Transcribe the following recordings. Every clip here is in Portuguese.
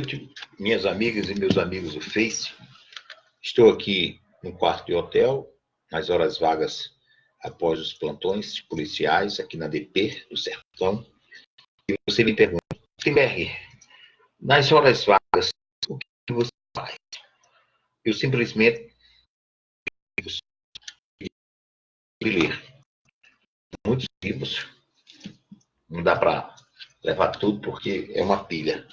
noite, minhas amigas e meus amigos do Face. Estou aqui no quarto de hotel, nas horas vagas após os plantões policiais aqui na DP do Sertão. E você me pergunta, Timberg, nas horas vagas, o que você faz? Eu simplesmente ler muitos livros, não dá para levar tudo porque é uma pilha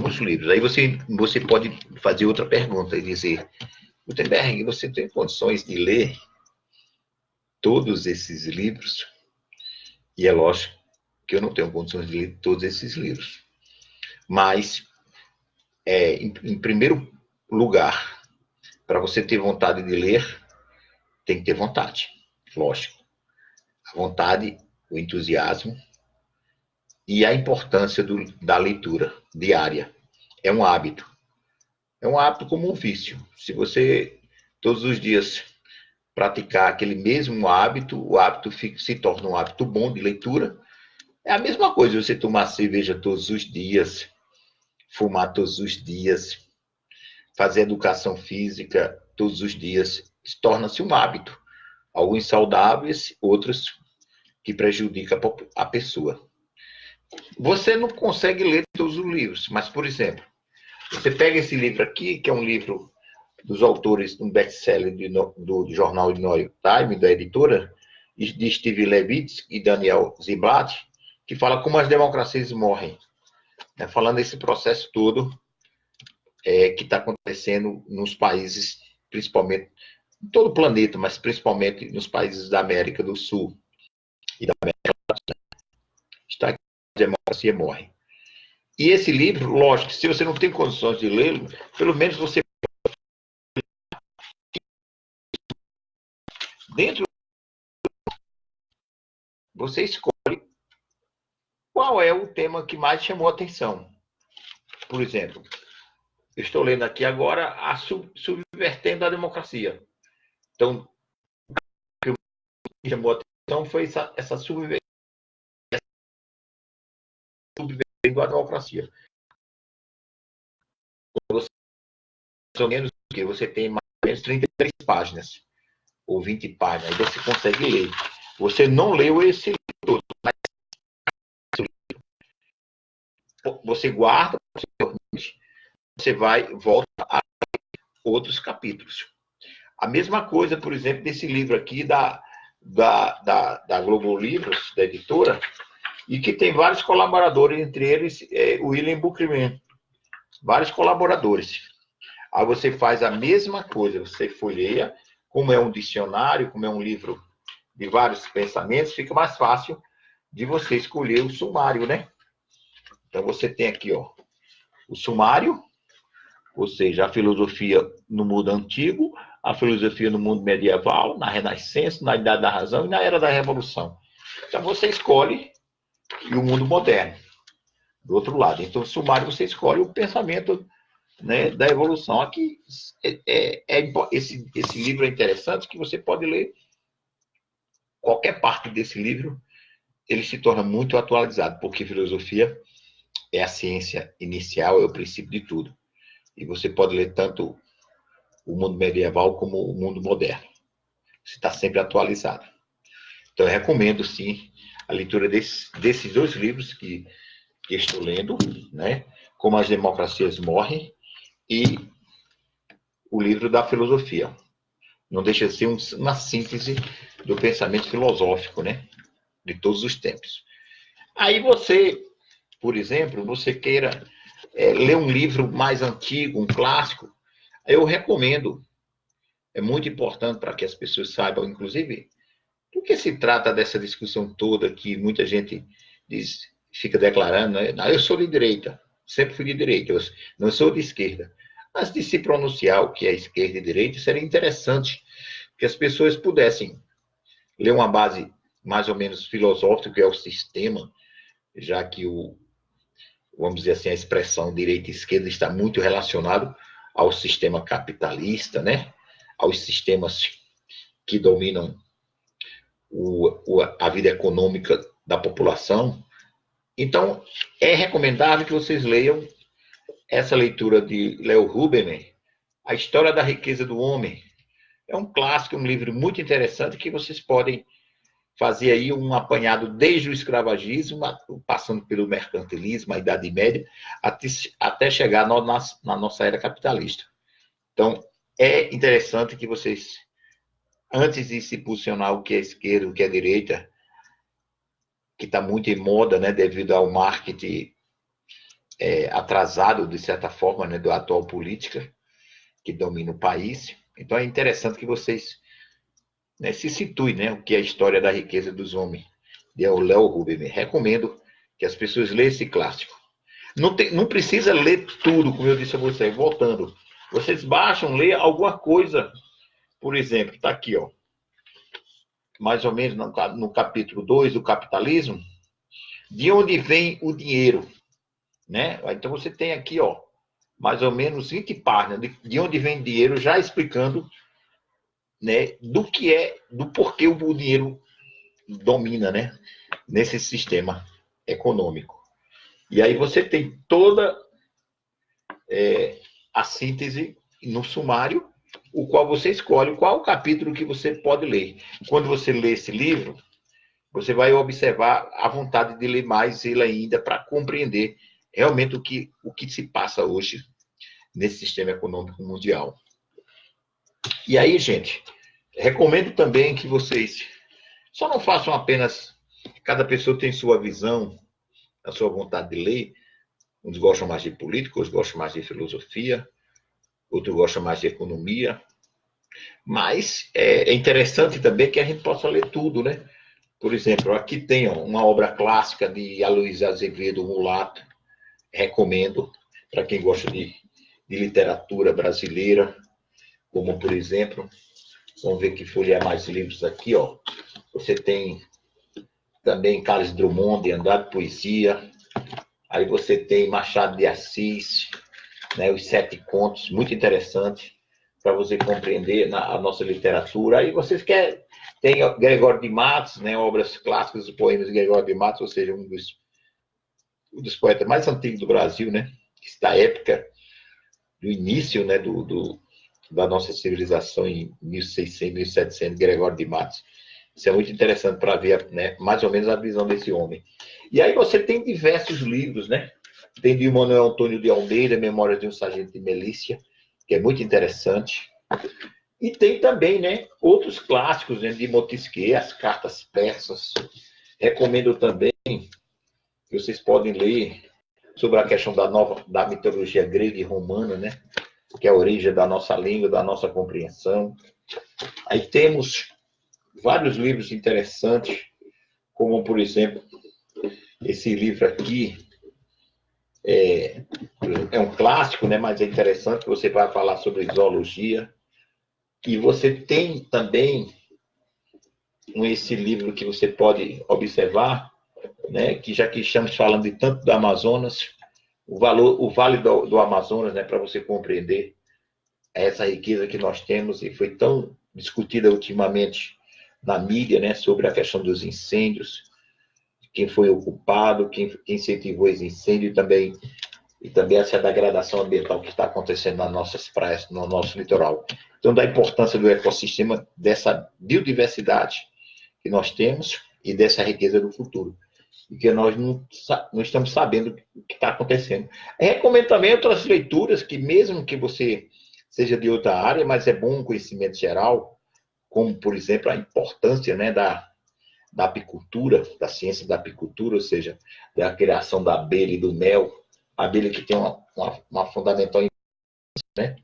muitos livros. Aí você, você pode fazer outra pergunta e dizer, Gutenberg, você tem condições de ler todos esses livros? E é lógico que eu não tenho condições de ler todos esses livros. Mas, é, em, em primeiro lugar, para você ter vontade de ler, tem que ter vontade, lógico. A vontade, o entusiasmo e a importância do, da leitura diária. É um hábito. É um hábito como um vício. Se você todos os dias praticar aquele mesmo hábito, o hábito fica, se torna um hábito bom de leitura. É a mesma coisa você tomar cerveja todos os dias, fumar todos os dias, fazer educação física todos os dias, torna-se um hábito. Alguns saudáveis, outros que prejudicam a pessoa. Você não consegue ler todos os livros, mas, por exemplo, você pega esse livro aqui, que é um livro dos autores, um best-seller do, do, jornal New York Times, da editora, de Steve Levitz e Daniel Ziblatt, que fala como as democracias morrem. Né? Falando desse processo todo é, que está acontecendo nos países, principalmente, em todo o planeta, mas principalmente nos países da América do Sul e da América democracia morre. E esse livro, lógico, se você não tem condições de lê-lo, pelo menos você dentro você escolhe qual é o tema que mais chamou a atenção. Por exemplo, eu estou lendo aqui agora a sub, subvertendo a democracia. Então, o que chamou a atenção foi essa, essa subvertendo subvertendo a democracia. Você, menos que você tem mais ou menos 33 páginas, ou 20 páginas, aí você consegue ler. Você não leu esse livro todo, mas você guarda, você vai, volta a outros capítulos. A mesma coisa, por exemplo, desse livro aqui da, da, da, da Globo Livros, da editora, e que tem vários colaboradores, entre eles é, o William Buchman. Vários colaboradores. Aí você faz a mesma coisa, você folheia, como é um dicionário, como é um livro de vários pensamentos, fica mais fácil de você escolher o sumário, né? Então você tem aqui, ó, o sumário, ou seja, a filosofia no mundo antigo, a filosofia no mundo medieval, na Renascença, na Idade da Razão e na Era da Revolução. Então você escolhe e o mundo moderno, do outro lado. Então, sumário, você escolhe o pensamento né, da evolução. Aqui, é, é, é, esse, esse livro é interessante, que você pode ler qualquer parte desse livro, ele se torna muito atualizado, porque filosofia é a ciência inicial, é o princípio de tudo. E você pode ler tanto o mundo medieval como o mundo moderno. Você está sempre atualizado. Então, eu recomendo, sim, a leitura desse, desses dois livros que, que estou lendo, né? Como as Democracias Morrem e o livro da filosofia. Não deixa de ser um, uma síntese do pensamento filosófico, né? De todos os tempos. Aí você, por exemplo, você queira é, ler um livro mais antigo, um clássico, eu recomendo. É muito importante para que as pessoas saibam, inclusive, do que se trata dessa discussão toda que muita gente diz, fica declarando, né? eu sou de direita, sempre fui de direita, eu não sou de esquerda. Mas de se pronunciar o que é esquerda e direita, seria interessante que as pessoas pudessem ler uma base mais ou menos filosófica, que é o sistema, já que o, vamos dizer assim, a expressão direita e esquerda está muito relacionado ao sistema capitalista, né? aos sistemas que dominam o, o, a vida econômica da população. Então, é recomendável que vocês leiam essa leitura de Leo Rubenstein, A História da Riqueza do Homem. É um clássico, um livro muito interessante que vocês podem fazer aí um apanhado desde o escravagismo, passando pelo mercantilismo, a Idade Média, até, chegar na nossa era capitalista. Então, é interessante que vocês, antes de se posicionar o que é esquerda, o que é direita, que está muito em moda, né, devido ao marketing é, atrasado, de certa forma, né, da atual política que domina o país. Então, é interessante que vocês né, se situem, né, o que é a história da riqueza dos homens, de Léo Rubin. Recomendo que as pessoas leiam esse clássico. Não, tem, não precisa ler tudo, como eu disse a vocês, voltando. Vocês baixam, lê alguma coisa. Por exemplo, está aqui, ó. Mais ou menos no, capítulo 2 do capitalismo. De onde vem o dinheiro? Né? Então você tem aqui, ó, mais ou menos 20 páginas de, de onde vem dinheiro, já explicando né, do que é, do porquê o dinheiro domina, né, nesse sistema econômico. E aí você tem toda é, a síntese no sumário, o qual você escolhe qual o capítulo que você pode ler. Quando você lê esse livro, você vai observar a vontade de ler mais ele ainda para compreender realmente o que, o que se passa hoje nesse sistema econômico mundial. E aí, gente, recomendo também que vocês só não façam apenas. Cada pessoa tem sua visão, a sua vontade de ler, Uns gostam mais de política, outros gostam mais de filosofia, outros gostam mais de economia. Mas é, é interessante também que a gente possa ler tudo, né? Por exemplo, aqui tem ó, uma obra clássica de Aloysio Azevedo, Mulato. Recomendo para quem gosta de, de literatura brasileira, como por exemplo, vamos ver que folhear mais livros aqui, ó. Você tem também Carlos Drummond de Andrade Poesia, Aí você tem Machado de Assis, né, os sete contos, muito interessante para você compreender na, a nossa literatura. Aí vocês querem, tem Gregório de Matos, né, obras clássicas dos poemas de Gregório de Matos, ou seja, um dos, um dos poetas mais antigos do Brasil, né, da época do início né, do, do, da nossa civilização em 1600, 1700, Gregório de Matos. Isso é muito interessante para ver né, mais ou menos a visão desse homem. E aí você tem diversos livros, né? Tem de Manuel Antônio de Almeida, Memórias de um Sargento de Melícia, que é muito interessante. E tem também, né, outros clássicos né, de Montesquieu, as cartas persas. Recomendo também que vocês podem ler sobre a questão da nova da mitologia grega e romana, né, que é a origem da nossa língua, da nossa compreensão. Aí temos vários livros interessantes, como por exemplo esse livro aqui é, é um clássico, né? Mas é interessante que você vai falar sobre zoologia. E você tem também esse livro que você pode observar, né? Que já que estamos falando de tanto do Amazonas, o valor, o Vale do, do Amazonas, né? Para você compreender essa riqueza que nós temos e foi tão discutida ultimamente na mídia, né? Sobre a questão dos incêndios quem foi o culpado, quem, quem incentivou esse incêndio e também, e também essa degradação ambiental que está acontecendo nas nossas praias, no nosso litoral. Então, da importância do ecossistema, dessa biodiversidade que nós temos e dessa riqueza do futuro. E que nós não, não estamos sabendo o que está acontecendo. Recomendo também outras leituras que, mesmo que você seja de outra área, mas é bom um conhecimento geral, como, por exemplo, a importância né, da, da apicultura, da ciência da apicultura, ou seja, da criação da abelha e do mel, a abelha que tem uma, uma, uma fundamental né?